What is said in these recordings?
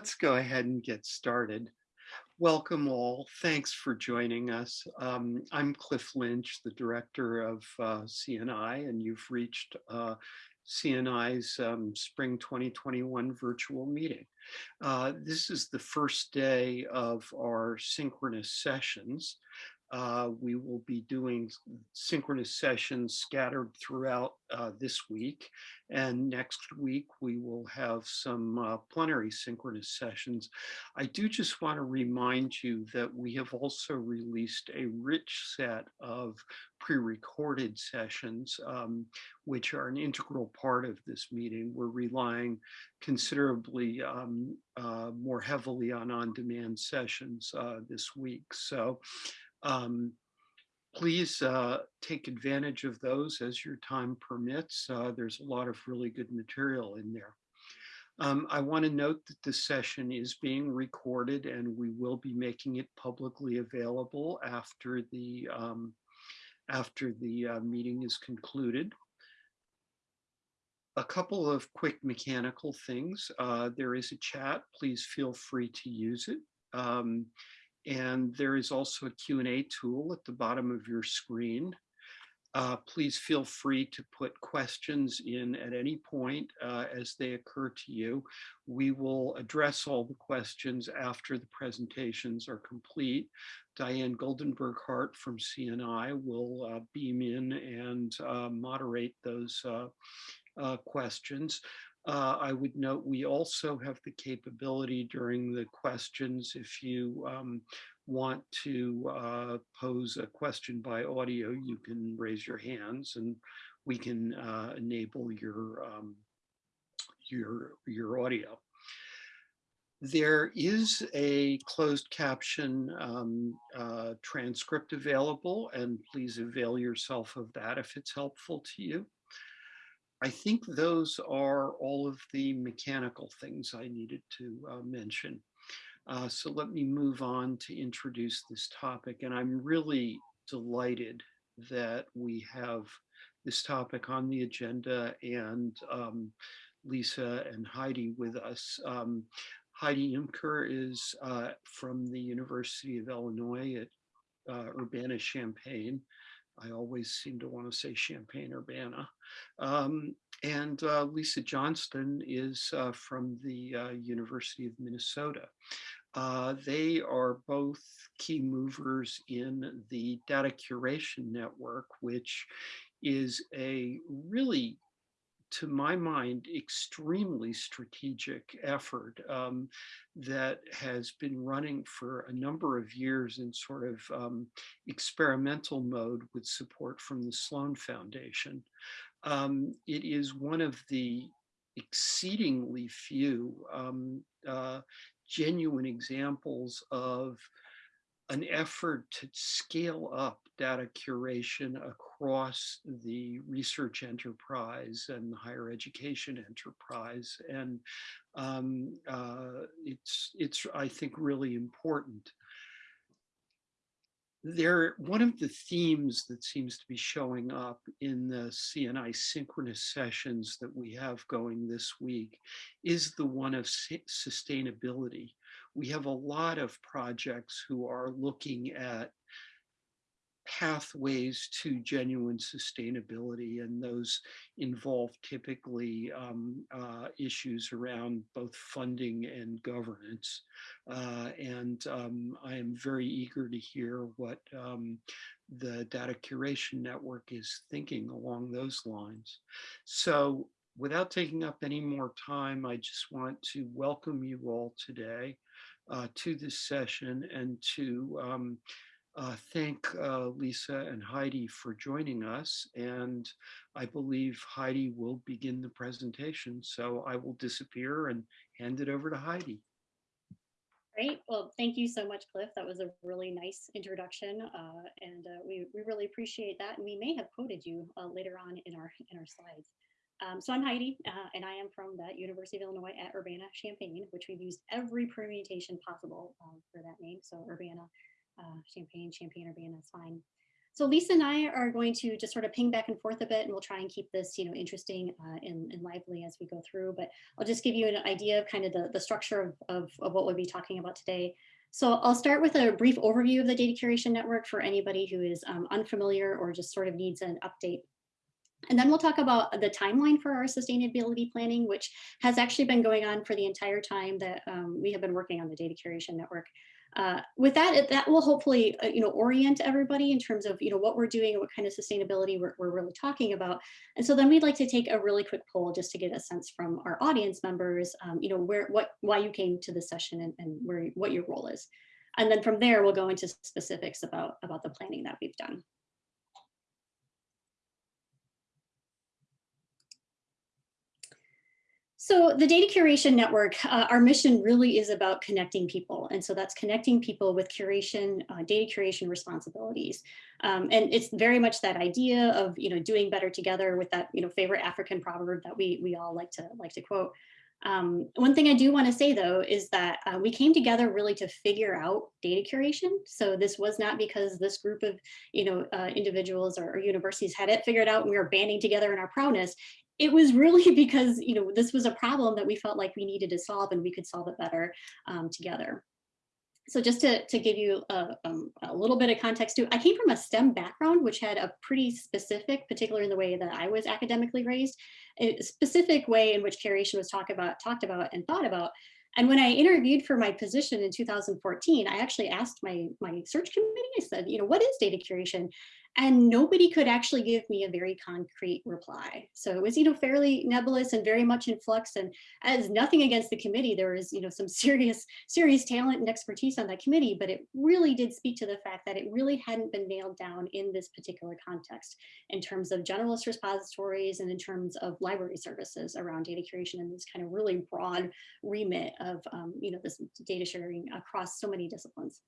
let's go ahead and get started. Welcome all. Thanks for joining us. Um, I'm Cliff Lynch, the director of uh, CNI, and you've reached uh, CNI's um, Spring 2021 virtual meeting. Uh, this is the first day of our synchronous sessions. Uh, we will be doing synchronous sessions scattered throughout uh, this week. And next week, we will have some uh, plenary synchronous sessions. I do just want to remind you that we have also released a rich set of pre-recorded sessions, um, which are an integral part of this meeting. We're relying considerably um, uh, more heavily on on-demand sessions uh, this week. So um, please uh, take advantage of those as your time permits. Uh, there's a lot of really good material in there. Um, I want to note that this session is being recorded and we will be making it publicly available after the um, after the uh, meeting is concluded. A couple of quick mechanical things. Uh, there is a chat. Please feel free to use it. Um, and there is also a Q&A tool at the bottom of your screen. Uh, please feel free to put questions in at any point uh, as they occur to you. We will address all the questions after the presentations are complete. Diane Goldenberg Hart from CNI will uh, beam in and uh, moderate those uh, uh, questions. Uh, I would note we also have the capability during the questions if you um, want to uh, pose a question by audio, you can raise your hands and we can uh, enable your, um, your, your audio. There is a closed caption um, uh, transcript available and please avail yourself of that if it's helpful to you. I think those are all of the mechanical things I needed to uh, mention. Uh, so let me move on to introduce this topic. And I'm really delighted that we have this topic on the agenda and um, Lisa and Heidi with us. Um, Heidi Imker is uh, from the University of Illinois at uh, Urbana-Champaign. I always seem to want to say Champaign-Urbana. Um, and uh, Lisa Johnston is uh, from the uh, University of Minnesota. Uh, they are both key movers in the data curation network, which is a really to my mind, extremely strategic effort um, that has been running for a number of years in sort of um, experimental mode with support from the Sloan Foundation. Um, it is one of the exceedingly few um, uh, genuine examples of an effort to scale up data curation across the research enterprise and the higher education enterprise. And um, uh, it's, it's, I think, really important. There, one of the themes that seems to be showing up in the CNI synchronous sessions that we have going this week is the one of sustainability we have a lot of projects who are looking at pathways to genuine sustainability and those involve typically um, uh, issues around both funding and governance. Uh, and um, I am very eager to hear what um, the data curation network is thinking along those lines. So without taking up any more time I just want to welcome you all today uh, to this session and to um, uh, thank uh, Lisa and Heidi for joining us. And I believe Heidi will begin the presentation. So I will disappear and hand it over to Heidi. Great. Well, thank you so much, Cliff. That was a really nice introduction, uh, and uh, we, we really appreciate that. And we may have quoted you uh, later on in our in our slides. Um, so I'm Heidi, uh, and I am from the University of Illinois at Urbana-Champaign, which we've used every permutation possible um, for that name. So Urbana, uh, Champaign, Champaign, Urbana is fine. So Lisa and I are going to just sort of ping back and forth a bit and we'll try and keep this, you know, interesting uh, and, and, lively as we go through. But I'll just give you an idea of kind of the, the structure of, of, of what we'll be talking about today. So I'll start with a brief overview of the data curation network for anybody who is um, unfamiliar or just sort of needs an update. And then we'll talk about the timeline for our sustainability planning, which has actually been going on for the entire time that um, we have been working on the data curation network. Uh, with that, that will hopefully, uh, you know, orient everybody in terms of, you know, what we're doing and what kind of sustainability we're, we're really talking about. And so then we'd like to take a really quick poll just to get a sense from our audience members, um, you know, where, what, why you came to the session and, and where, what your role is. And then from there, we'll go into specifics about, about the planning that we've done. So the data curation network, uh, our mission really is about connecting people. And so that's connecting people with curation, uh, data curation responsibilities. Um, and it's very much that idea of, you know, doing better together with that, you know, favorite African proverb that we, we all like to like to quote. Um, one thing I do want to say, though, is that uh, we came together really to figure out data curation. So this was not because this group of you know, uh, individuals or, or, universities had it figured out and we were banding together in our proudness it was really because, you know, this was a problem that we felt like we needed to solve and we could solve it better um, together. So just to, to give you a, um, a, little bit of context too, I came from a STEM background, which had a pretty specific, particularly in the way that I was academically raised, a specific way in which curation was talked about, talked about and thought about. And when I interviewed for my position in 2014, I actually asked my, my search committee, I said, you know, what is data curation? And nobody could actually give me a very concrete reply. So it was, you know, fairly nebulous and very much in flux. And as nothing against the committee, there was, you know, some serious, serious talent and expertise on that committee, but it really did speak to the fact that it really hadn't been nailed down in this particular context in terms of generalist repositories and in terms of library services around data curation and this kind of really broad remit of, um, you know, this data sharing across so many disciplines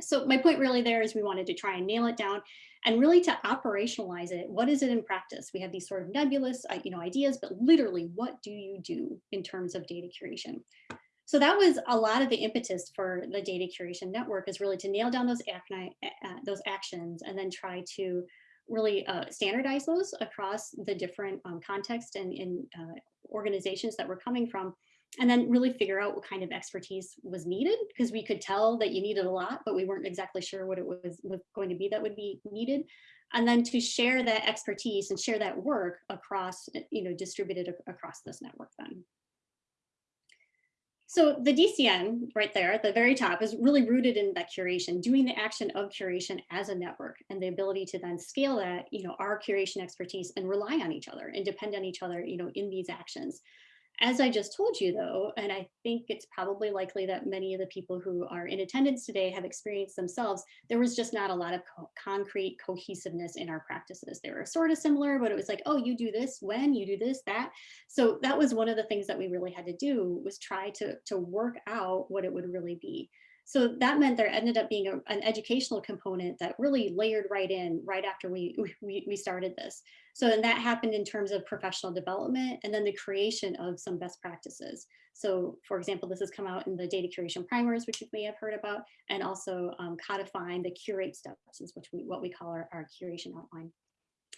so my point really there is we wanted to try and nail it down and really to operationalize it. What is it in practice? We have these sort of nebulous uh, you know, ideas, but literally what do you do in terms of data curation? So that was a lot of the impetus for the data curation network is really to nail down those, uh, those actions and then try to really uh, standardize those across the different um, contexts and in uh, organizations that we're coming from and then really figure out what kind of expertise was needed because we could tell that you needed a lot, but we weren't exactly sure what it was, was going to be that would be needed. And then to share that expertise and share that work across, eh, you know, distributed across this network then. So the DCN right there at the very top is really rooted in that curation, doing the action of curation as a network and the ability to then scale that, you know, our curation expertise and rely on each other and depend on each other, you know, in these actions. As I just told you though, and I think it's probably likely that many of the people who are in attendance today have experienced themselves, there was just not a lot of co concrete cohesiveness in our practices. They were sort of similar, but it was like, oh, you do this when, you do this, that. So that was one of the things that we really had to do was try to, to work out what it would really be. So that meant there ended up being a, an educational component that really layered right in right after we, we, we started this. So and that happened in terms of professional development and then the creation of some best practices. So for example, this has come out in the data curation primers, which you may have heard about, and also um, codifying the curate steps, which we what we call our, our curation outline.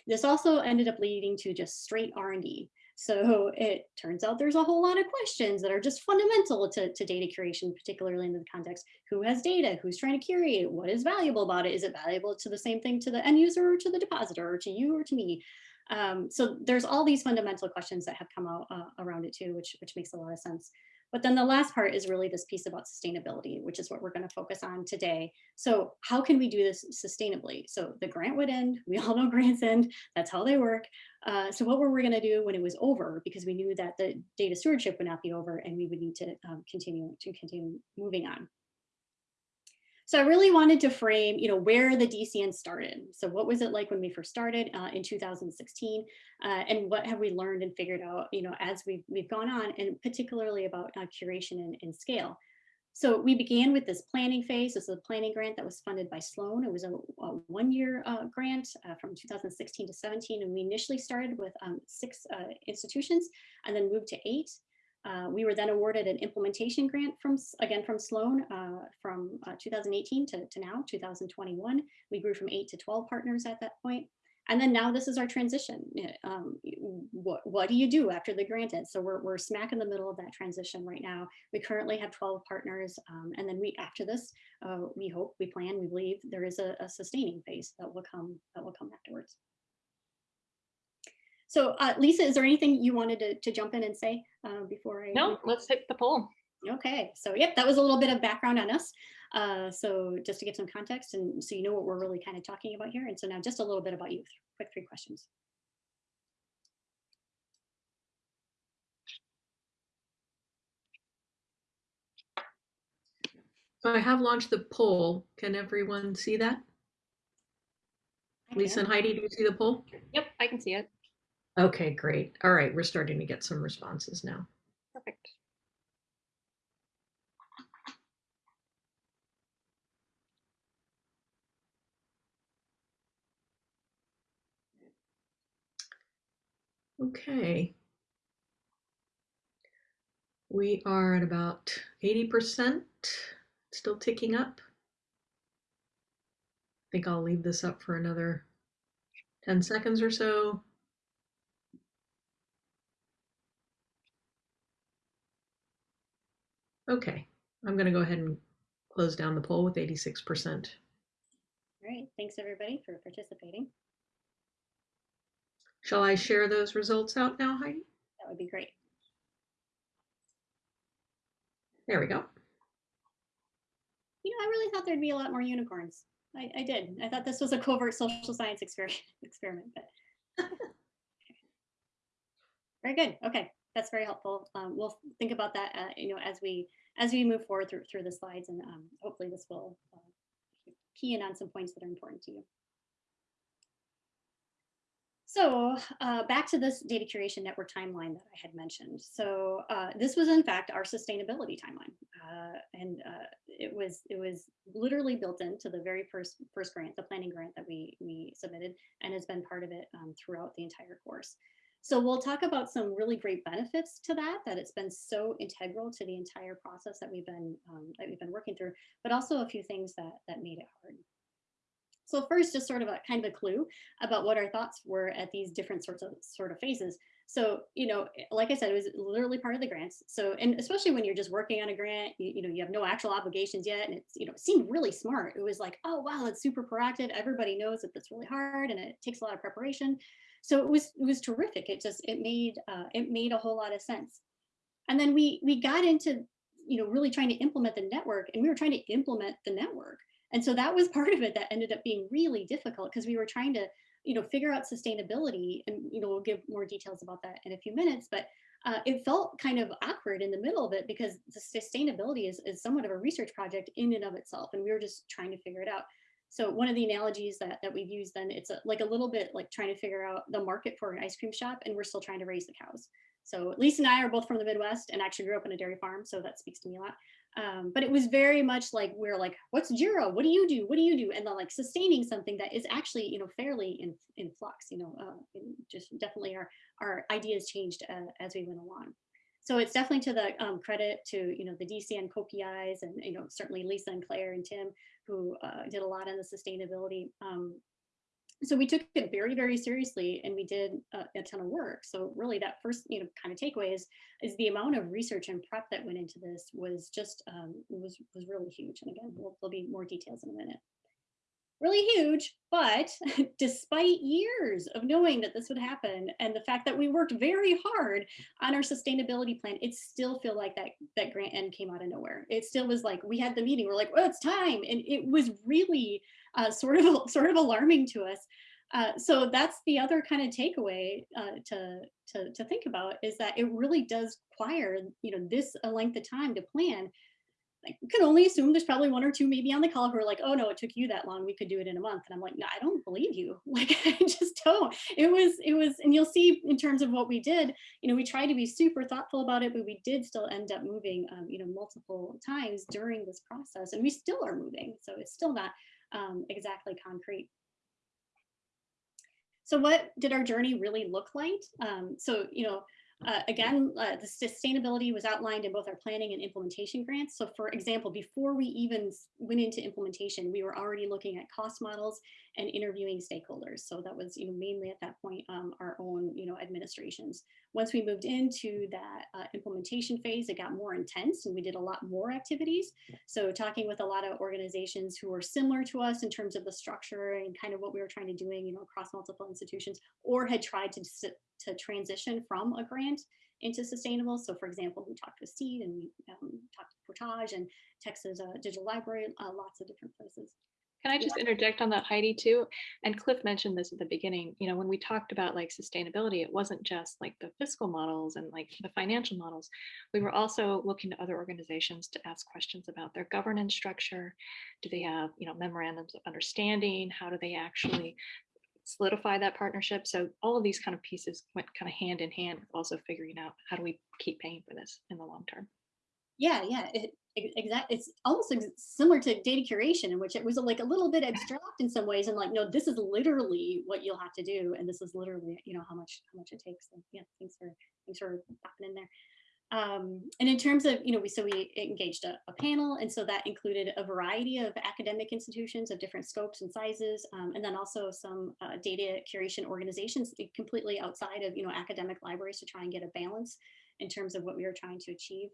This also ended up leading to just straight R&D. So it turns out there's a whole lot of questions that are just fundamental to, to data curation, particularly in the context, who has data, who's trying to curate it, what is valuable about it? Is it valuable to the same thing to the end user or to the depositor or to you or to me? Um, so there's all these fundamental questions that have come out uh, around it too, which, which makes a lot of sense. But then the last part is really this piece about sustainability, which is what we're going to focus on today. So how can we do this sustainably? So the grant would end. We all know grants end. That's how they work. Uh, so what were we going to do when it was over? Because we knew that the data stewardship would not be over and we would need to um, continue to continue moving on. So I really wanted to frame, you know, where the DCN started. So what was it like when we first started uh, in 2016, uh, and what have we learned and figured out, you know, as we've we've gone on, and particularly about uh, curation and, and, scale. So we began with this planning phase. This is a planning grant that was funded by Sloan. It was a, a one-year uh, grant uh, from 2016 to 17, and we initially started with um, six uh, institutions and then moved to eight. Uh, we were then awarded an implementation grant from, again, from Sloan uh, from uh, 2018 to, to now, 2021. We grew from eight to 12 partners at that point. And then now this is our transition. Um, what, what do you do after the grant ends? So we're, we're smack in the middle of that transition right now. We currently have 12 partners. um, and then we, after this, uh, we hope, we plan, we believe there is a, a sustaining phase that will come, that will come afterwards. So uh, Lisa, is there anything you wanted to, to jump in and say uh, before I? No, let's hit the poll. Okay, so yep, that was a little bit of background on us. Uh, so just to give some context and so you know what we're really kind of talking about here. And so now just a little bit about you, quick three questions. So I have launched the poll. Can everyone see that? Lisa and Heidi, do you see the poll? Yep, I can see it. Okay, great. All right, we're starting to get some responses now. Perfect. Okay. We are at about 80%, still ticking up. I think I'll leave this up for another 10 seconds or so. Okay, I'm going to go ahead and close down the poll with 86%. All right, thanks everybody for participating. Shall I share those results out now, Heidi? That would be great. There we go. You know, I really thought there'd be a lot more unicorns. I, I did. I thought this was a covert social science experiment, experiment, but. Very good. Okay, that's very helpful. Um, we'll think about that, uh, you know, as we as we move forward through through the slides, and um, hopefully this will uh, key in on some points that are important to you. So uh, back to this data curation network timeline that I had mentioned. So uh, this was in fact our sustainability timeline, uh, and uh, it was it was literally built into the very first first grant, the planning grant that we we submitted, and has been part of it um, throughout the entire course. So we'll talk about some really great benefits to that, that it's been so integral to the entire process that we've been um, that we've been working through, but also a few things that that made it hard. So first, just sort of a kind of a clue about what our thoughts were at these different sorts of sort of phases. So, you know, like I said, it was literally part of the grants. So, and especially when you're just working on a grant, you, you know, you have no actual obligations yet. And it's, you know, it seemed really smart. It was like, oh, wow, it's super proactive. Everybody knows that that's really hard and it takes a lot of preparation. So it was, it was terrific. It just, it made, uh, it made a whole lot of sense. And then we, we got into, you know, really trying to implement the network and we were trying to implement the network. And so that was part of it that ended up being really difficult because we were trying to, you know, figure out sustainability and, you know, we'll give more details about that in a few minutes, but uh, it felt kind of awkward in the middle of it because the sustainability is, is somewhat of a research project in and of itself. And we were just trying to figure it out. So one of the analogies that, that we've used then, it's a, like a little bit like trying to figure out the market for an ice cream shop and we're still trying to raise the cows. So Lisa and I are both from the Midwest and actually grew up in a dairy farm. So that speaks to me a lot. Um, but it was very much like we're like, what's Jira? What do you do? What do you do? And then like sustaining something that is actually, you know, fairly in, in flux, you know, uh, just definitely our, our ideas changed uh, as we went along. So it's definitely to the um, credit to, you know, the DCN co-PIs and, you know, certainly Lisa and Claire and Tim who uh, did a lot on the sustainability um, so we took it very very seriously and we did a, a, ton of work. So really that first you know kind of takeaway is is the amount of research and prep that went into this was just um, was was really huge. And again we'll, there'll be more details in a minute really huge but despite years of knowing that this would happen and the fact that we worked very hard on our sustainability plan it still feel like that that grant end came out of nowhere it still was like we had the meeting we're like well it's time and it was really uh, sort of sort of alarming to us. Uh, so that's the other kind of takeaway uh, to, to to think about is that it really does require you know this a length of time to plan. I can only assume there's probably one or two maybe on the call who are like, oh no, it took you that long. We could do it in a month. And I'm like, no, I don't believe you. Like I just don't. It was it was, and you'll see in terms of what we did. You know, we tried to be super thoughtful about it, but we did still end up moving, um, you know, multiple times during this process, and we still are moving. So it's still not um, exactly concrete. So what did our journey really look like? Um, so, you know, Uh, again, uh, the sustainability was outlined in both our planning and implementation grants. So for example, before we even went into implementation, we were already looking at cost models and interviewing stakeholders. So that was, you know, mainly at that point, um, our own, you know, administrations. Once we moved into that uh, implementation phase, it got more intense and we did a lot more activities. So talking with a lot of organizations who were similar to us in terms of the structure and kind of what we were trying to doing, you know, across multiple institutions, or had tried to, to transition from a grant into sustainable. So for example, we talked with Seed and we um, talked to Portage and Texas uh, Digital Library, uh, lots of different places. Can I just interject on that, Heidi, too? And Cliff mentioned this at the beginning, you know, when we talked about like sustainability, it wasn't just like the fiscal models and like the financial models. We were also looking to other organizations to ask questions about their governance structure. Do they have, you know, memorandums of understanding? How do they actually solidify that partnership? So all of these kind of pieces went kind of hand in hand with also figuring out how do we keep paying for this in the long term? Yeah, yeah, it, exactly. It's almost ex- similar to data curation, in which it was like a little bit abstract in some ways, and like, no, this is literally what you'll have to do, and this is literally, you know, how much how much it takes. So yeah, thanks for thanks for popping in there. Um, and in terms of, you know, we so we engaged a, a panel, and so that included a variety of academic institutions of different scopes and sizes, um, and then also some uh, data curation organizations completely outside of, you know, academic libraries to try and get a balance in terms of what we were trying to achieve.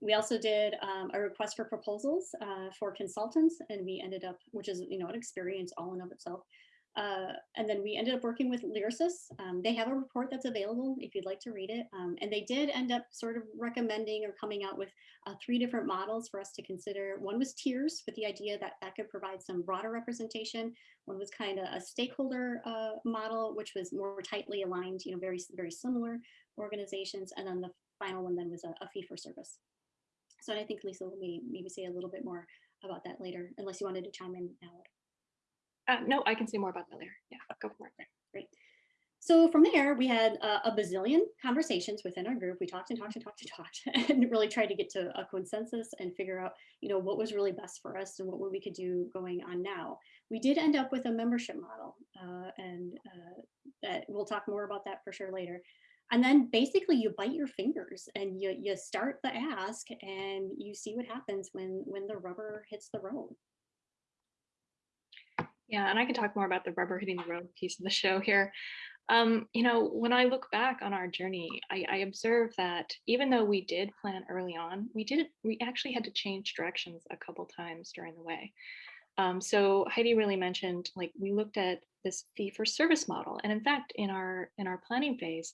We also did um, a request for proposals uh, for consultants, and we ended up, which is you know an experience all in of itself. Uh, and then we ended up working with Lyrasis. Um, they have a report that's available if you'd like to read it. Um, and they did end up sort of recommending or coming out with uh, three different models for us to consider. One was tiers with the idea that that could provide some broader representation. One was kind of a stakeholder uh, model, which was more tightly aligned, you know, very, very similar organizations. And then the final one then was a, a fee for service. So I think Lisa will maybe say a little bit more about that later, unless you wanted to chime in now. Uh, no, I can say more about that later. Yeah, go for it. Great. So from there, we had uh, a bazillion conversations within our group. We talked and talked and talked and talked and really tried to get to a consensus and figure out, you know, what was really best for us and what we could do going on now. We did end up with a membership model uh, and uh, that we'll talk more about that for sure later. And then basically you bite your fingers and you, you start the ask and you see what happens when, when the rubber hits the road. Yeah, and I can talk more about the rubber hitting the road piece of the show here. Um, you know, when I look back on our journey, I, I observe that even though we did plan early on, we did we actually had to change directions a couple times during the way. Um, so Heidi really mentioned like we looked at this fee for service model, and in fact, in our in our planning phase,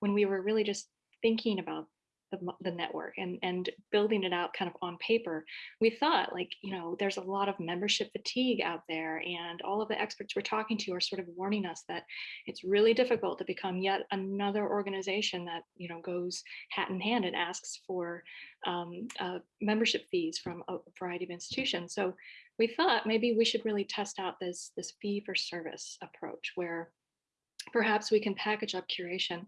when we were really just thinking about the, the network and and building it out kind of on paper we thought like you know there's a lot of membership fatigue out there and all of the experts we're talking to are sort of warning us that it's really difficult to become yet another organization that you know goes hat in hand and asks for um, uh, membership fees from a variety of institutions. So we thought maybe we should really test out this this fee for service approach where perhaps we can package up curation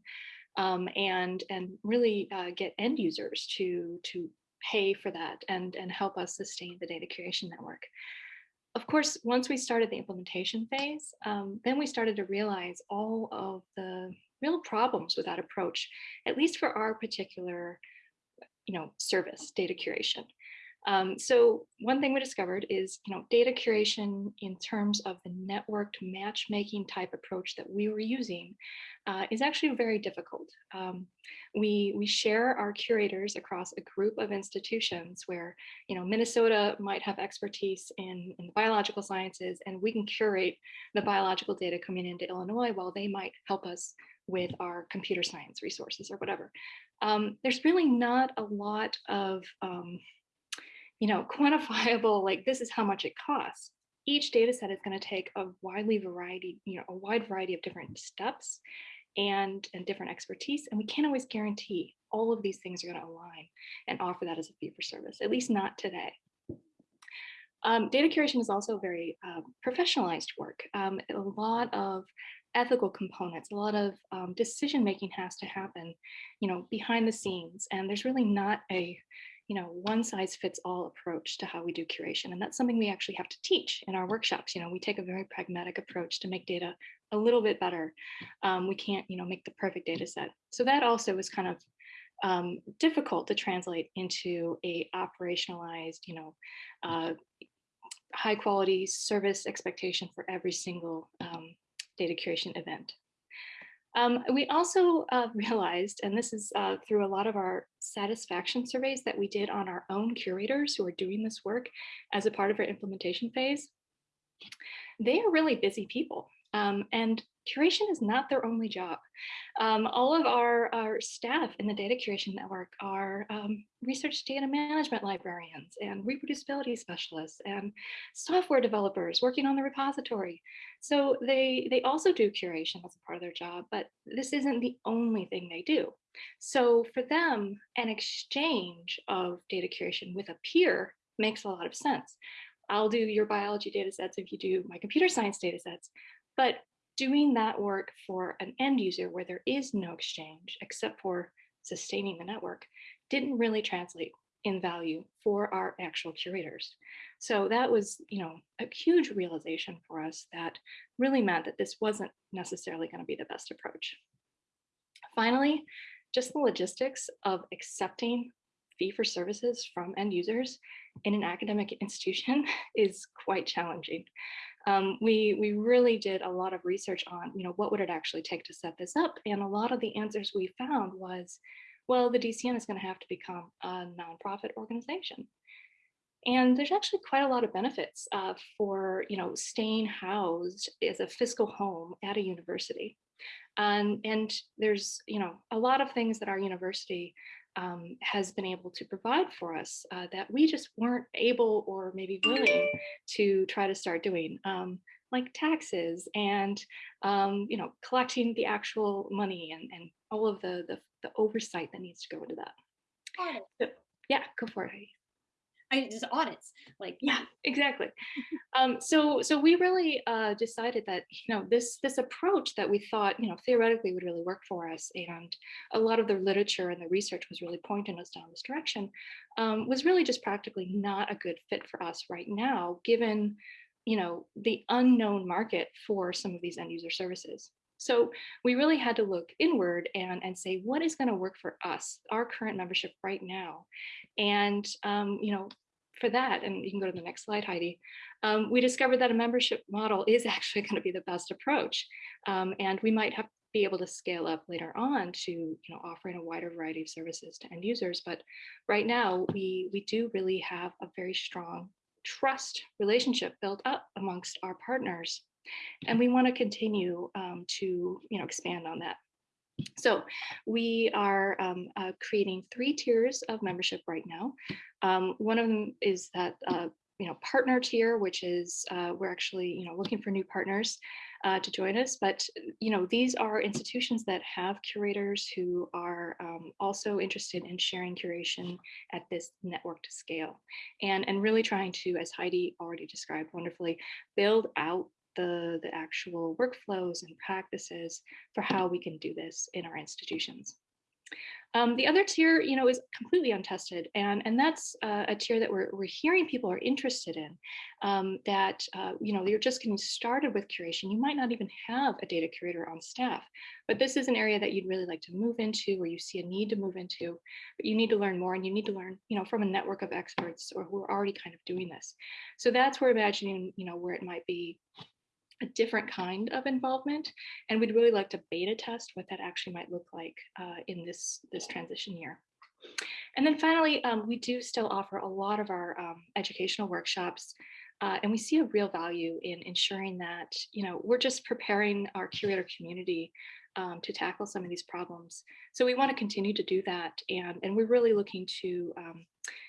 um, and and really uh, get end users to to pay for that and and help us sustain the data curation network. Of course, once we started the implementation phase, um, then we started to realize all of the real problems with that approach, at least for our particular, you know, service, data curation. Um, so one thing we discovered is, you know, data curation in terms of the networked matchmaking type approach that we were using uh, is actually very difficult. Um, we, we share our curators across a group of institutions where, you know, Minnesota might have expertise in, in biological sciences and we can curate the biological data coming into Illinois while they might help us with our computer science resources or whatever. Um, there's really not a lot of, um, you know, quantifiable, like this is how much it costs. Each data set is going to take a widely variety, you know, a wide variety of different steps and, and different expertise. And we can't always guarantee all of these things are going to align and offer that as a fee for service, at least not today. Um, data curation is also very uh, professionalized work. Um, a lot of ethical components, a lot of um, decision making has to happen, you know, behind the scenes. And there's really not a you know, one size fits all approach to how we do curation. And that's something we actually have to teach in our workshops. You know, we take a very pragmatic approach to make data a little bit better. Um, we can't, you know, make the perfect data set. So that also was kind of um, difficult to translate into a operationalized, you know, uh, high quality service expectation for every single um, data curation event. Um, we also uh, realized, and this is uh, through a lot of our satisfaction surveys that we did on our own curators who are doing this work as a part of our implementation phase, they are really busy people. Um, and curation is not their only job. Um, all of our, our staff in the data curation network are um, research data management librarians and reproducibility specialists and software developers working on the repository. So they, they also do curation as a part of their job, but this isn't the only thing they do. So for them, an exchange of data curation with a peer makes a lot of sense. I'll do your biology data sets if you do my computer science data sets, but doing that work for an end user where there is no exchange except for sustaining the network didn't really translate in value for our actual curators. So that was, you know, a huge realization for us that really meant that this wasn't necessarily going to be the best approach. Finally, just the logistics of accepting fee for services from end users in an academic institution is quite challenging. Um, we, we really did a lot of research on, you know, what would it actually take to set this up? And a lot of the answers we found was, well, the DCN is going to have to become a nonprofit organization. And there's actually quite a lot of benefits uh, for, you know, staying housed as a fiscal home at a university. Um, and there's, you know, a lot of things that our university um, has been able to provide for us uh, that we just weren't able or maybe willing to try to start doing, um, like taxes and, um, you know, collecting the actual money and, and all of the, the, the oversight that needs to go into that. So, yeah, go for it. Heidi. I just audits, like Yeah, exactly. um, so so we really uh, decided that you know this this approach that we thought you know theoretically would really work for us, and a lot of the literature and the research was really pointing us down this direction, um, was really just practically not a good fit for us right now, given you know the unknown market for some of these end user services. So we really had to look inward and, and say, what is going to work for us, our current membership right now? And, um, you know, for that, and you can go to the next slide, Heidi, um, we discovered that a membership model is actually going to be the best approach. Um, and we might have be able to scale up later on to you know offering a wider variety of services to end users but right now we we do really have a very strong trust relationship built up amongst our partners and we want to continue um, to you know expand on that so we are um, uh, creating three tiers of membership right now. Um, one of them is that uh, you know partner tier, which is uh, we're actually you know looking for new partners uh, to join us. But you know these are institutions that have curators who are um, also interested in sharing curation at this networked scale, and and really trying to, as Heidi already described wonderfully, build out the, the actual workflows and practices for how we can do this in our institutions. Um, the other tier, you know, is completely untested, and and that's uh, a tier that we're we're hearing people are interested in. Um, that uh, you know, you're just getting started with curation. You might not even have a data curator on staff, but this is an area that you'd really like to move into, or you see a need to move into. But you need to learn more, and you need to learn, you know, from a network of experts or who are already kind of doing this. So that's where imagining, you know, where it might be a different kind of involvement and we'd really like to beta test what that actually might look like uh, in this this transition year. And then finally um, we do still offer a lot of our um, educational workshops uh, and we see a real value in ensuring that you know we're just preparing our curator community um, to tackle some of these problems. So we want to continue to do that and and we're really looking to um,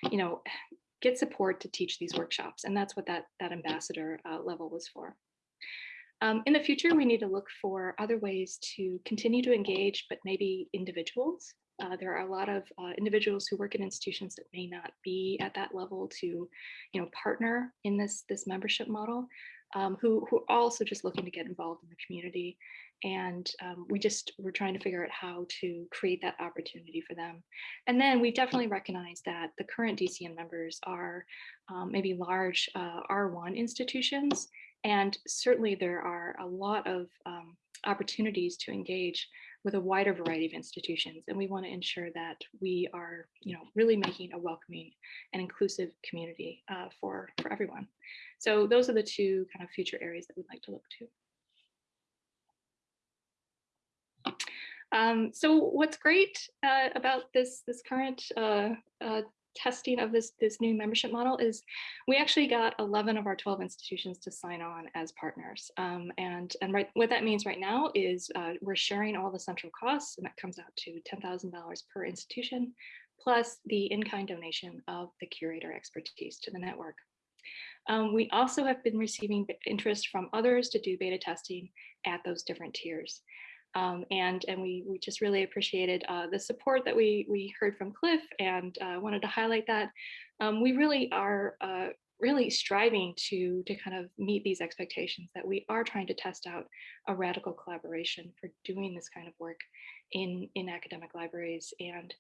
you know get support to teach these workshops and that's what that that ambassador uh, level was for um, in the future, we need to look for other ways to continue to engage, but maybe individuals. Uh, there are a lot of uh, individuals who work in institutions that may not be at that level to, you know, partner in this this membership model, um, who who are also just looking to get involved in the community, and um, we just we're trying to figure out how to create that opportunity for them. And then we definitely recognize that the current DCN members are um, maybe large uh, R1 institutions and certainly there are a lot of um, opportunities to engage with a wider variety of institutions. And we want to ensure that we are, you know, really making a welcoming and inclusive community uh, for, for everyone. So those are the two kind of future areas that we'd like to look to. Um, so what's great uh, about this this current uh, uh, testing of this this new membership model is we actually got 11 of our 12 institutions to sign on as partners um, and and right what that means right now is uh, we're sharing all the central costs and that comes out to $10,000 per institution plus the in-kind donation of the curator expertise to the network. Um, we also have been receiving interest from others to do beta testing at those different tiers. Um, and and we we just really appreciated uh, the support that we we heard from Cliff and uh, wanted to highlight that. Um, we really are uh, really striving to to kind of meet these expectations that we are trying to test out a radical collaboration for doing this kind of work in in academic libraries. And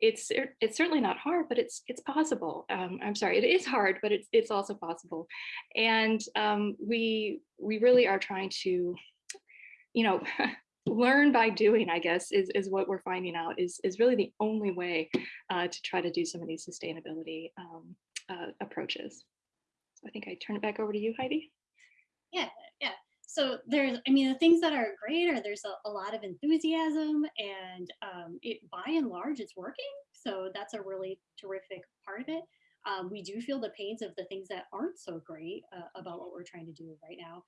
it's it's certainly not hard but it's it's possible. Um, i'm sorry it is hard but it's it's also possible. And um, we we really are trying to you know learn by doing, I guess, is, is what we're finding out is, is really the only way uh, to try to do some of these sustainability um, uh, approaches. So I think I turn it back over to you, Heidi. Yeah, yeah. So there's, I mean, the things that are great are there's a, a lot of enthusiasm and um, it by and large it's working. So that's a really terrific part of it. Um, we do feel the pains of the things that aren't so great uh, about what we're trying to do right now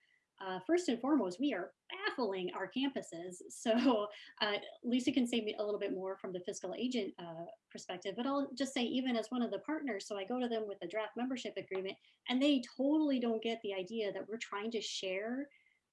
uh, first and foremost, we are baffling our campuses. So uh, Lisa can say me a little bit more from the fiscal agent uh, perspective, but I'll just say even as one of the partners, so I go to them with a draft membership agreement and they totally don't get the idea that we're trying to share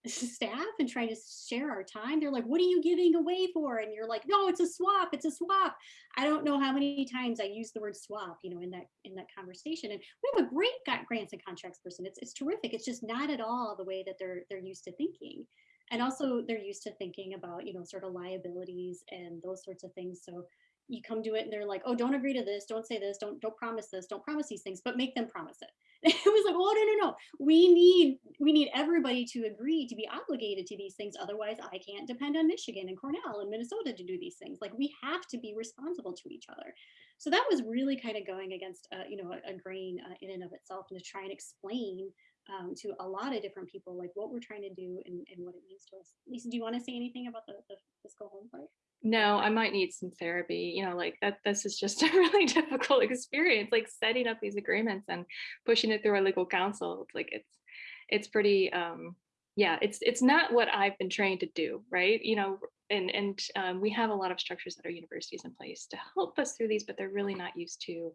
staff and trying to share our time. They're like, what are you giving away for? And you're like, no, it's a swap, it's a swap. I don't know how many times I use the word swap, you know, in that in that conversation. And we have a great grants and contracts person. It's it's terrific. It's just not at all the way that they're they're used to thinking. And also they're used to thinking about, you know, sort of liabilities and those sorts of things. So you come to it and they're like, oh, don't agree to this, don't say this, don't don't promise this, don't promise these things, but make them promise it. it was like, oh no, no, no. We need we need everybody to agree to be obligated to these things. Otherwise, I can't depend on Michigan and Cornell and Minnesota to do these things. Like we have to be responsible to each other. So that was really kind of going against, uh, you know, a, a grain uh, in and of itself, and to try and explain um, to a lot of different people like what we're trying to do and, and what it means to us. Lisa, do you want to say anything about the, the fiscal home part? No, I might need some therapy. You know, like that, this is just a really difficult experience, like setting up these agreements and pushing it through our legal counsel. It's like, it's, it's pretty, um, yeah, it's, it's not what I've been trained to do, right? You know, and, and um, we have a lot of structures at our universities in place to help us through these, but they're really not used to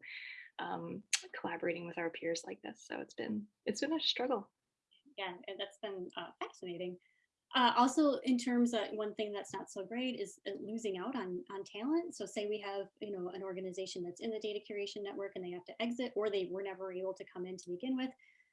um, collaborating with our peers like this. So it's been, it's been a struggle. Yeah, and that's been uh, fascinating. Uh, also, in terms of one thing that's not so great is uh, losing out on on talent. So, say we have you know an organization that's in the data curation network and they have to exit, or they were never able to come in to begin with.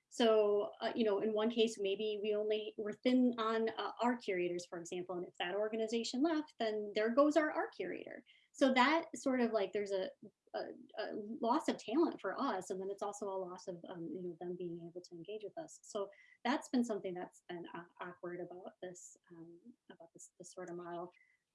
So, uh, you know, in one case, maybe we only were thin on uh, our curators, for example, and if that organization left, then there goes our art curator. So that sort of like there's a, a, a, loss of talent for us, and then it's also a loss of um, you know them being able to engage with us. So that's been something that's been awkward about this um, about this, this sort of model.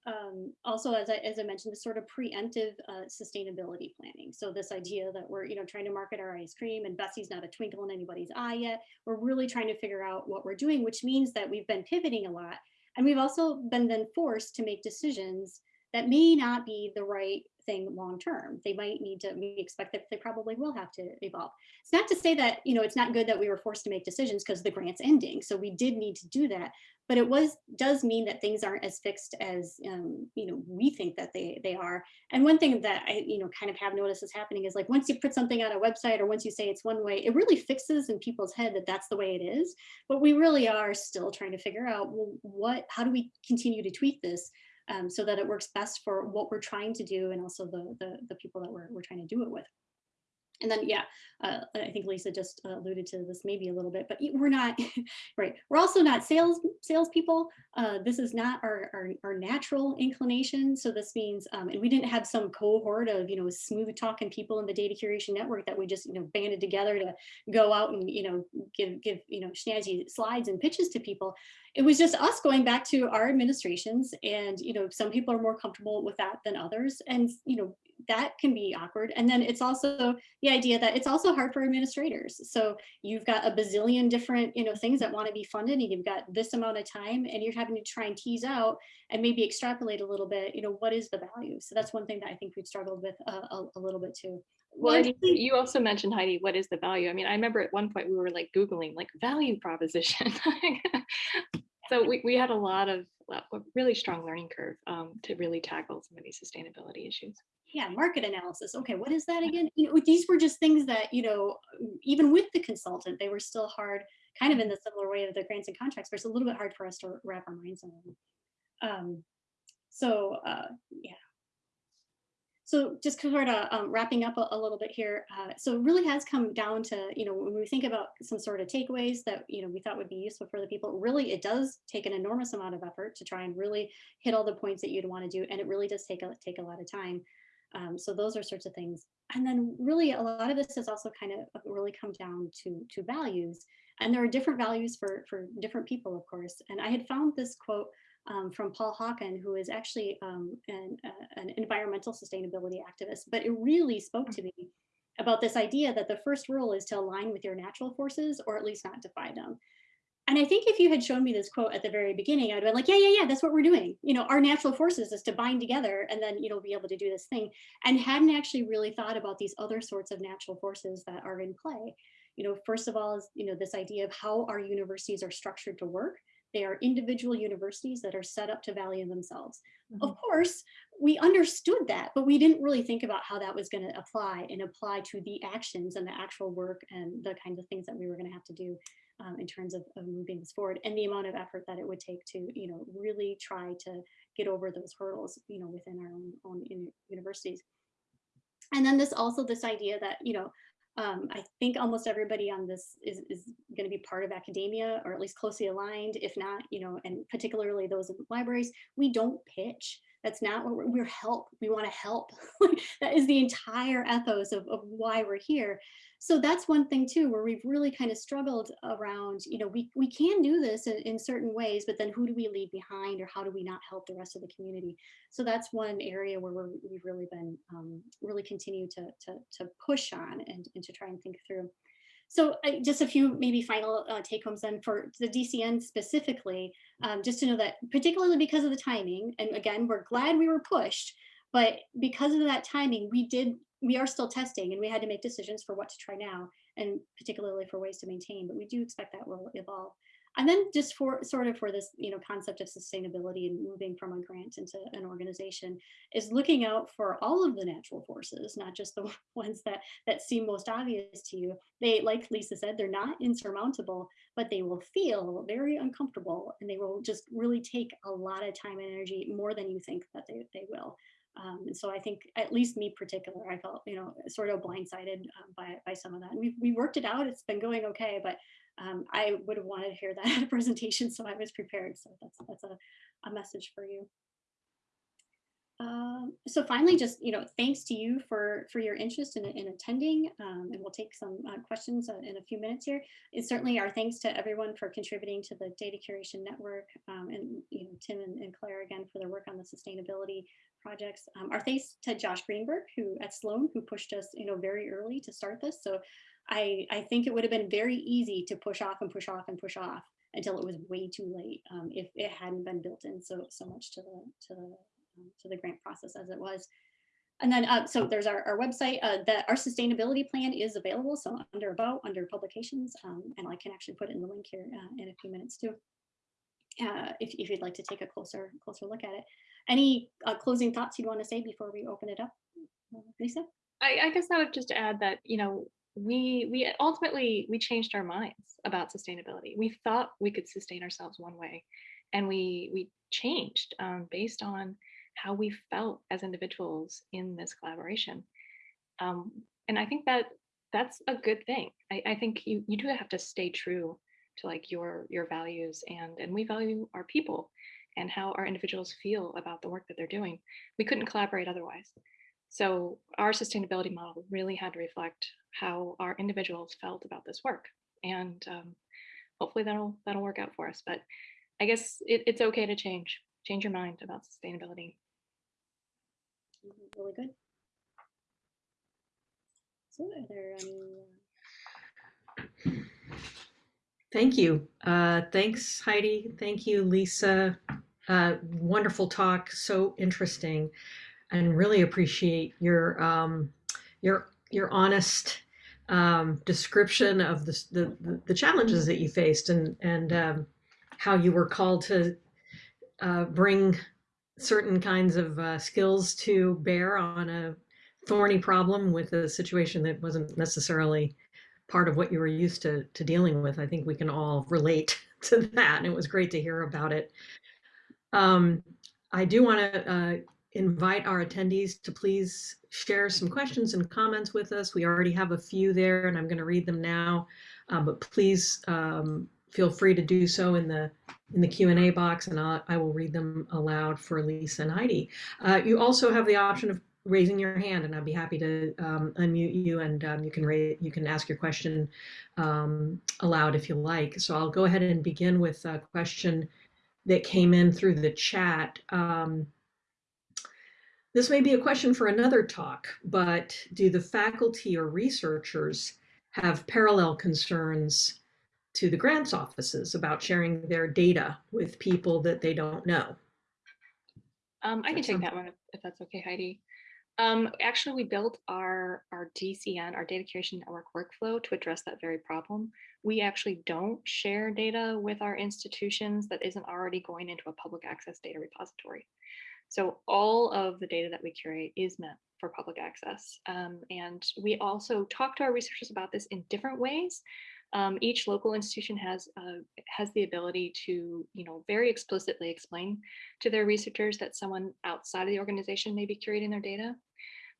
Um, also, as I, as I mentioned, the sort of preemptive uh, sustainability planning. So this idea that we're, you know, trying to market our ice cream and Bessie's not a twinkle in anybody's eye yet. We're really trying to figure out what we're doing, which means that we've been pivoting a lot. And we've also been then forced to make decisions that may not be the right thing long term. They might need to, we expect that they probably will have to evolve. It's not to say that, you know, it's not good that we were forced to make decisions because the grant's ending. So we did need to do that. But it was does mean that things aren't as fixed as, um, you know, we think that they, they are. And one thing that I, you know, kind of have noticed is happening is like once you put something on a website or once you say it's one way, it really fixes in people's head that that's the way it is. But we really are still trying to figure out well, what, how do we continue to tweak this um, so that it works best for what we're trying to do and also the, the, the people that we're, we're trying to do it with. And then, yeah, uh, I think Lisa just alluded to this maybe a little bit, but we're not right. We're also not sales salespeople. uh, this is not our, our, our natural inclination. So this means, um, and we didn't have some cohort of, you know, smooth talking people in the data curation network that we just, you know, banded together to go out and, you know, give, give, you know, snazzy slides and pitches to people. It was just us going back to our administrations and, you know, some people are more comfortable with that than others. And, you know, that can be awkward. And then it's also the idea that it's also hard for administrators. So you've got a bazillion different, you know, things that want to be funded and you've got this amount of time and you're having to try and tease out and maybe extrapolate a little bit, you know, what is the value? So that's one thing that I think we've struggled with a, a, a little bit too. Well, and Largely- you you also mentioned Heidi, what is the value? I mean, I remember at one point we were like Googling like value proposition. so we, we had a lot of a really strong learning curve um, to really tackle some of these sustainability issues. yeah market analysis. Okay what is that again? You know these were just things that you know even with the consultant they were still hard kind of in the similar way of the grants and contracts but it's a little bit hard for us to wrap our minds on um so uh yeah so just sort of um, wrapping up a, a little bit here uh, so it really has come down to you know when we think about some sort of takeaways that you know we thought would be useful for the people really it does take an enormous amount of effort to try and really hit all the points that you'd want to do and it really does take a take a lot of time um, so those are sorts of things. And then really a lot of this has also kind of really come down to, to values. And there are different values for, for different people, of course. And I had found this quote um, from Paul Hawken, who is actually um, an, uh, an environmental sustainability activist, but it really spoke to me about this idea that the first rule is to align with your natural forces or at least not defy them. And I think if you had shown me this quote at the very beginning, I'd been like, yeah, yeah, yeah, that's what we're doing. You know, our natural forces is to bind together and then, you know, be able to do this thing and hadn't actually really thought about these other sorts of natural forces that are in play. You know, first of all is, you know, this idea of how our universities are structured to work. They are individual universities that are set up to value themselves. Of course, we understood that, but we didn't really think about how that was going to apply and apply to the actions and the actual work and the kinds of things that we were going to have to do um, in terms of, of moving this forward and the amount of effort that it would take to, you know, really try to get over those hurdles, you know, within our own, own uni- universities. And then this also this idea that, you know, um, I think almost everybody on this is, is going to be part of academia or at least closely aligned, if not, you know, and particularly those in libraries, we don't pitch. That's not what we're, we're help. We want to help. that is the entire ethos of, of why we're here. So that's one thing too, where we've really kind of struggled around, you know, we, we can do this in, in certain ways, but then who do we leave behind or how do we not help the rest of the community? So that's one area where we're, we've really been, um, really continue to, to, to push on and, and to try and think through. So just a few maybe final uh, take homes then for the DCN specifically, um, just to know that particularly because of the timing, and again, we're glad we were pushed, but because of that timing, we did, we are still testing and we had to make decisions for what to try now and particularly for ways to maintain, but we do expect that will evolve. And then just for sort of for this, you know, concept of sustainability and moving from a grant into an organization is looking out for all of the natural forces, not just the ones that that seem most obvious to you. They, like Lisa said, they're not insurmountable, but they will feel very uncomfortable and they will just really take a lot of time and energy more than you think that they, they will. Um, and so I think, at least me particular, I felt, you know, sort of blindsided um, by, by some of that. And we've, we worked it out. It's been going okay, but um, I would have wanted to hear that at a presentation, so I was prepared. So that's that's a, a message for you. Um, so finally, just you know, thanks to you for for your interest in, in attending, um, and we'll take some uh, questions uh, in a few minutes here. It's certainly our thanks to everyone for contributing to the Data Curation Network, um, and you know, Tim and, and, Claire again for their work on the sustainability projects. Um, our thanks to Josh Greenberg, who at Sloan, who pushed us, you know, very early to start this. So I, I think it would have been very easy to push off and push off and push off until it was way too late um, if it hadn't been built in so so much to the to the um, to the grant process as it was. And then uh, so there's our, our website uh, that our sustainability plan is available. So under about under publications, um, and I can actually put in the link here uh, in a few minutes too. Uh, if, if you'd like to take a closer closer look at it. Any uh, closing thoughts you'd want to say before we open it up, Lisa? I, I guess I would just add that you know we we ultimately we changed our minds about sustainability. We thought we could sustain ourselves one way, and we we changed um, based on how we felt as individuals in this collaboration. Um, and I think that that's a good thing. I, I think you you do have to stay true to like your your values and and we value our people and how our individuals feel about the work that they're doing. We couldn't collaborate otherwise. So our sustainability model really had to reflect how our individuals felt about this work. And um, hopefully that'll that'll work out for us. But I guess it, it's okay to change, change your mind about sustainability. Mhm, Really good. So are there any? Thank you. Uh, thanks, Heidi. Thank you, Lisa. Uh, wonderful talk. So interesting, and really appreciate your um, your your honest um, description of the, the the challenges that you faced and and um, how you were called to uh, bring certain kinds of uh, skills to bear on a thorny problem with a situation that wasn't necessarily part of what you were used to, to dealing with. I think we can all relate to that. And it was great to hear about it. Um, I do want to uh, invite our attendees to please share some questions and comments with us. We already have a few there and I'm going to read them now, uh, but please um, feel free to do so in the in the Q&A box and I'll, I will read them aloud for Lisa and Heidi. Uh, you also have the option of raising your hand and I'd be happy to um, unmute you and um, you can raise, you can ask your question um, aloud if you like. So I'll go ahead and begin with a question that came in through the chat. Um, this may be a question for another talk, but do the faculty or researchers have parallel concerns to the grants offices about sharing their data with people that they don't know? Um, I can take that one if, if that's okay, Heidi. Um, actually, we built our, our DCN, our Data Curation Network workflow to address that very problem. We actually don't share data with our institutions that isn't already going into a public access data repository. So all of the data that we curate is meant for public access. Um, and we also talk to our researchers about this in different ways. Um, each local institution has uh, has the ability to, you know, very explicitly explain to their researchers that someone outside of the organization may be curating their data.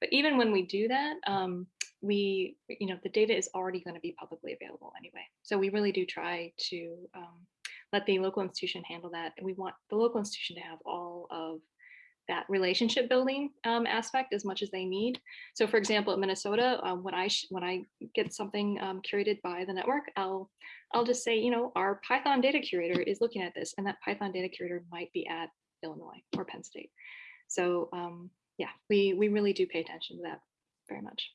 But even when we do that, um, we, you know, the data is already going to be publicly available anyway. So we really do try to um, let the local institution handle that. And we want the local institution to have all of that relationship building um, aspect as much as they need. So for example, at Minnesota, um, when I when I get something um, curated by the network, I'll I'll just say, you know, our Python data curator is looking at this and that Python data curator might be at Illinois or Penn State. So um, yeah, we, we really do pay attention to that very much.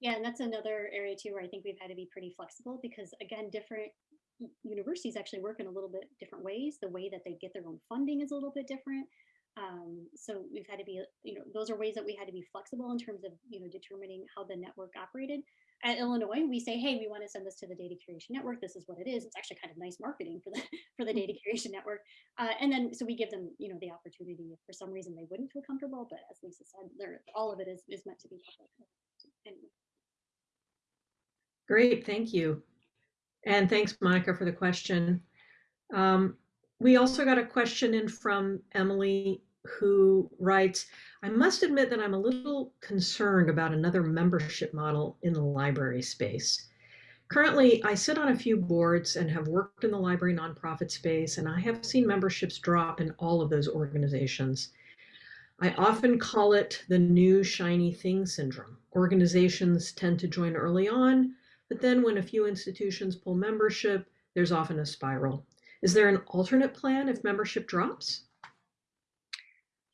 Yeah, and that's another area too where I think we've had to be pretty flexible because again, different universities actually work in a little bit different ways. The way that they get their own funding is a little bit different. Um, so we've had to be, you know, those are ways that we had to be flexible in terms of, you know, determining how the network operated. At Illinois, we say, hey, we want to send this to the data curation network. This is what it is. It's actually kind of nice marketing for the for the data curation network. Uh, and then so we give them, you know, the opportunity if for some reason they wouldn't feel comfortable. But as Lisa said, all of it is, is meant to be public. Anyway. Great, thank you. And thanks, Monica, for the question. Um, we also got a question in from Emily who writes, I must admit that I'm a little concerned about another membership model in the library space. Currently, I sit on a few boards and have worked in the library nonprofit space, and I have seen memberships drop in all of those organizations. I often call it the new shiny thing syndrome. Organizations tend to join early on, but then when a few institutions pull membership, there's often a spiral. Is there an alternate plan if membership drops?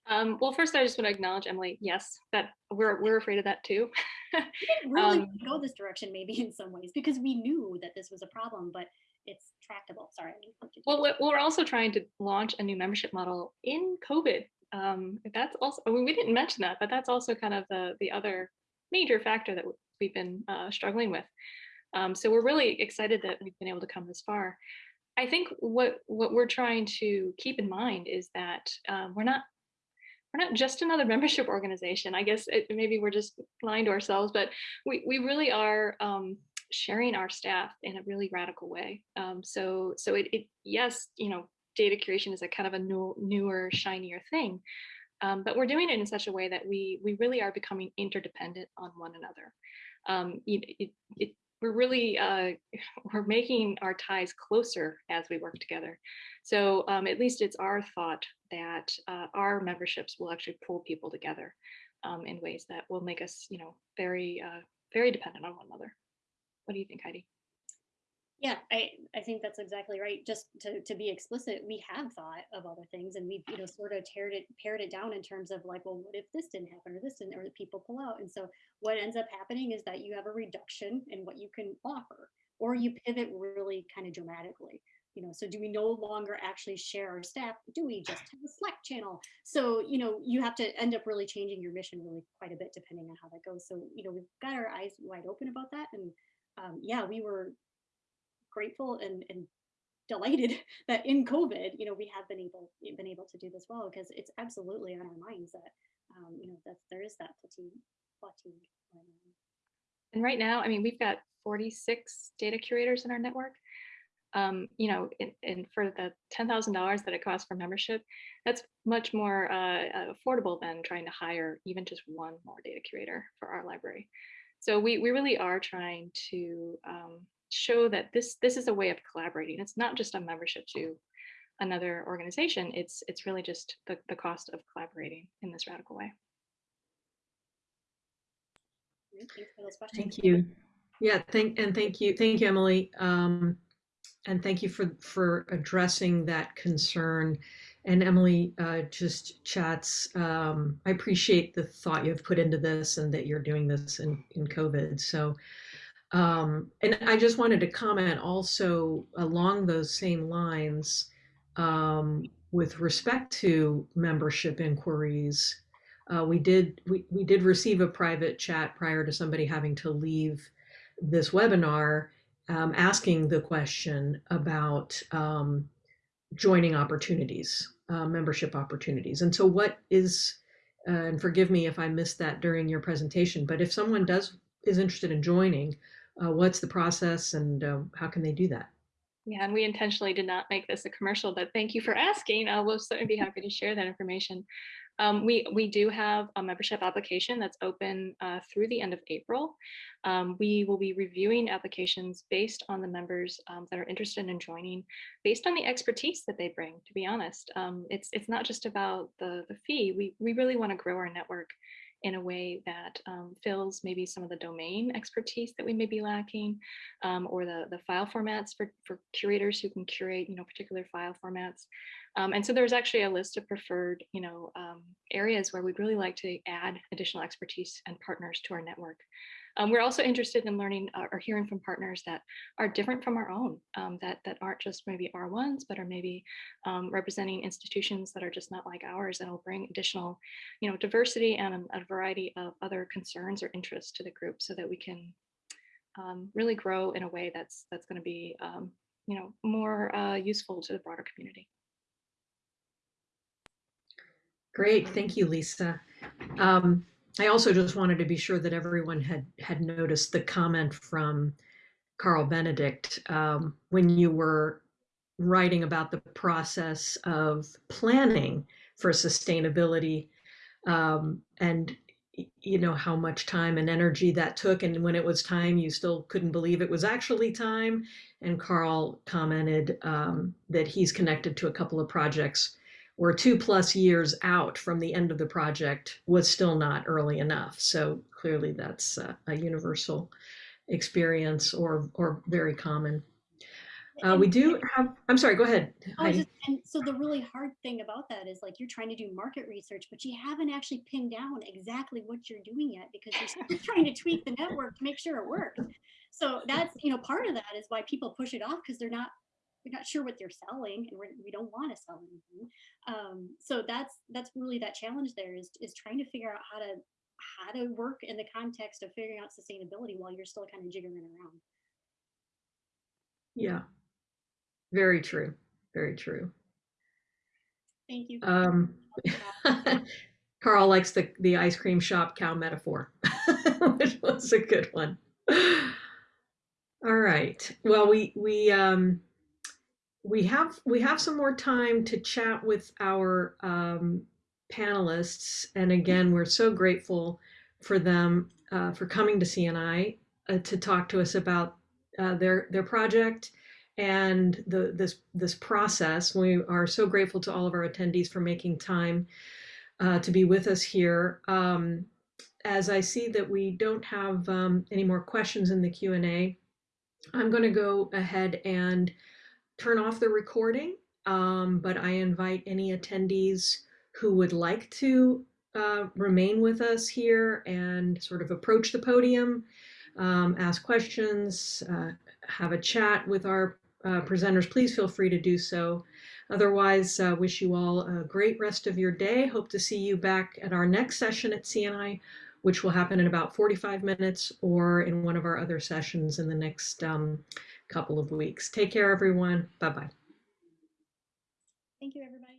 Um, well, first, I just want to acknowledge, Emily, yes, that we're, we're afraid of that too. We didn't really Um, go this direction maybe in some ways because we knew that this was a problem, but it's tractable. Sorry. I didn't interrupt you. Well, we- we're also trying to launch a new membership model in COVID. Um, that's also, I mean, we didn't mention that, but that's also kind of the, the other major factor that we've been uh, struggling with. Um, so we're really excited that we've been able to come this far. I think what what we're trying to keep in mind is that um, we're not we're not just another membership organization. I guess it, maybe we're just lying to ourselves, but we we really are um, sharing our staff in a really radical way. Um, so so it, it yes, you know, data curation is a kind of a new, newer, shinier thing, um, but we're doing it in such a way that we we really are becoming interdependent on one another. Um, it, it, it, we're really uh, we're making our ties closer as we work together. So um, at least it's our thought that uh, our memberships will actually pull people together um, in ways that will make us, you know, very uh, very dependent on one another. What do you think, Heidi? Yeah, I, I think that's exactly right. Just to, to be explicit, we have thought of other things and we've, you know, sort of teared it, pared it down in terms of like, well, what if this didn't happen or this didn't, or the people pull out. And so what ends up happening is that you have a reduction in what you can offer, or you pivot really kind of dramatically. You know, so do we no longer actually share our staff? Do we just have a Slack channel? So, you know, you have to end up really changing your mission really quite a bit depending on how that goes. So, you know, we've got our eyes wide open about that. And um, yeah, we were grateful and, and delighted that in COVID, you know, we have been able been able to do this well because it's absolutely on our minds that um, you know that there is that fatigue fatigue. And right now, I mean, we've got 46 data curators in our network. Um, you know, and, for the $10,000 that it costs for membership, that's much more uh, affordable than trying to hire even just one more data curator for our library. So we, we really are trying to um, show that this this is a way of collaborating. It's not just a membership to another organization. It's it's really just the, the cost of collaborating in this radical way. Yeah, Thanks for those questions. Thank you. Yeah, thank and thank you, thank you, Emily, um, and thank you for for addressing that concern. And Emily uh, just chats. Um, I appreciate the thought you've put into this, and that you're doing this in in COVID. So, um, and I just wanted to comment also along those same lines um, with respect to membership inquiries. Uh, we did we, we did receive a private chat prior to somebody having to leave this webinar um, asking the question about um, joining opportunities, uh, membership opportunities. And so what is, uh, and forgive me if I missed that during your presentation, but if someone does is interested in joining, uh, what's the process and uh, how can they do that? Yeah, and we intentionally did not make this a commercial, but thank you for asking. Uh, we'll certainly be happy to share that information. Um, we, we do have a membership application that's open uh, through the end of April. Um, we will be reviewing applications based on the members um, that are interested in joining, based on the expertise that they bring, to be honest. Um, it's, it's not just about the, the fee. We, we really want to grow our network in a way that um, fills maybe some of the domain expertise that we may be lacking um, or the, the file formats for, for curators who can curate, you know, particular file formats. Um, and so there's actually a list of preferred, you know, um, areas where we'd really like to add additional expertise and partners to our network. Um, we're also interested in learning uh, or hearing from partners that are different from our own, um, that, that aren't just maybe R1s, but are maybe um, representing institutions that are just not like ours and will bring additional, you know, diversity and a, a variety of other concerns or interests to the group so that we can um, really grow in a way that's that's going to be, um, you know, more uh, useful to the broader community. Great, thank you, Lisa. Um, I also just wanted to be sure that everyone had had noticed the comment from Carl Benedict um, when you were writing about the process of planning for sustainability um, and you know how much time and energy that took and when it was time you still couldn't believe it was actually time. And carl commented um, that he's connected to a couple of projects where two plus years out from the end of the project was still not early enough. So clearly that's a, a universal experience or, or very common. Uh, we do have, I'm sorry, go ahead. Oh, just, and so the really hard thing about that is like you're trying to do market research, but you haven't actually pinned down exactly what you're doing yet because you're still trying to tweak the network to make sure it works. So that's, you know, part of that is why people push it off because they're not we're not sure what they're selling and we're, we do not want to sell anything. Um, so that's that's really that challenge there is, is trying to figure out how to how to work in the context of figuring out sustainability while you're still kind of jiggering around. Yeah, very true. Very true. Thank you. Um, Carl likes the, the ice cream shop cow metaphor, which was a good one. All right. Well, we, we, um, we have we have some more time to chat with our um, panelists, and again, we're so grateful for them uh, for coming to CNI uh, to talk to us about uh, their their project and the this this process. We are so grateful to all of our attendees for making time uh, to be with us here. Um, as I see that we don't have um, any more questions in the Q and A, I'm going to go ahead and turn off the recording. Um, but I invite any attendees who would like to uh, remain with us here and sort of approach the podium, um, ask questions, uh, have a chat with our uh, presenters, please feel free to do so. Otherwise, uh, wish you all a great rest of your day. Hope to see you back at our next session at CNI, which will happen in about 45 minutes or in one of our other sessions in the next um, couple of weeks. Take care, everyone. Bye-bye. Thank you, everybody.